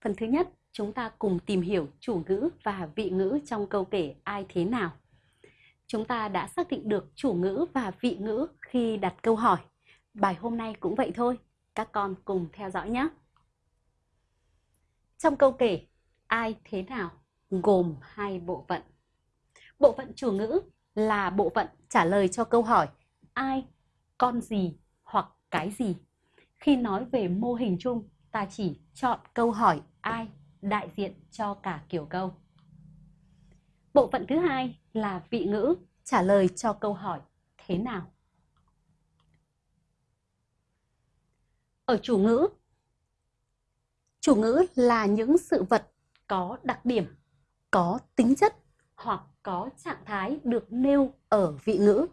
Phần thứ nhất, chúng ta cùng tìm hiểu chủ ngữ và vị ngữ trong câu kể ai thế nào. Chúng ta đã xác định được chủ ngữ và vị ngữ khi đặt câu hỏi. Bài hôm nay cũng vậy thôi, các con cùng theo dõi nhé. Trong câu kể ai thế nào gồm hai bộ phận. Bộ phận chủ ngữ là bộ phận trả lời cho câu hỏi ai, con gì hoặc cái gì. Khi nói về mô hình chung, ta chỉ chọn câu hỏi ai đại diện cho cả kiểu câu. Bộ phận thứ hai là vị ngữ trả lời cho câu hỏi thế nào. Ở chủ ngữ, chủ ngữ là những sự vật có đặc điểm, có tính chất hoặc có trạng thái được nêu ở vị ngữ.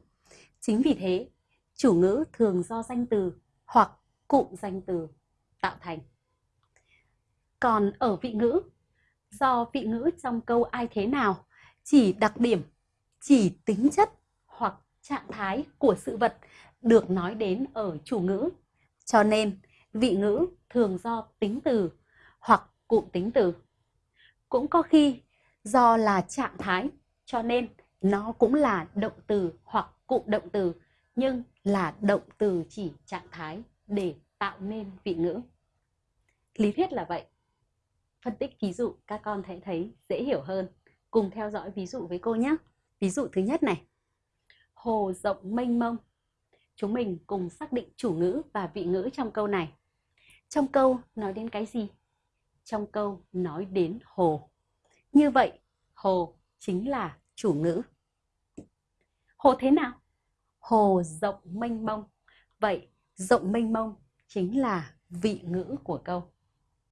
Chính vì thế, chủ ngữ thường do danh từ hoặc cụm danh từ tạo thành. Còn ở vị ngữ, do vị ngữ trong câu ai thế nào chỉ đặc điểm, chỉ tính chất hoặc trạng thái của sự vật được nói đến ở chủ ngữ. Cho nên, vị ngữ thường do tính từ hoặc cụm tính từ. Cũng có khi do là trạng thái, cho nên nó cũng là động từ hoặc cụm động từ, nhưng là động từ chỉ trạng thái để tạo nên vị ngữ. Lý thuyết là vậy. Phân tích ví dụ các con thấy thấy dễ hiểu hơn. Cùng theo dõi ví dụ với cô nhé. Ví dụ thứ nhất này. Hồ rộng mênh mông. Chúng mình cùng xác định chủ ngữ và vị ngữ trong câu này. Trong câu nói đến cái gì? Trong câu nói đến hồ. Như vậy, hồ chính là chủ ngữ. Hồ thế nào? Hồ rộng mênh mông. Vậy, rộng mênh mông chính là vị ngữ của câu.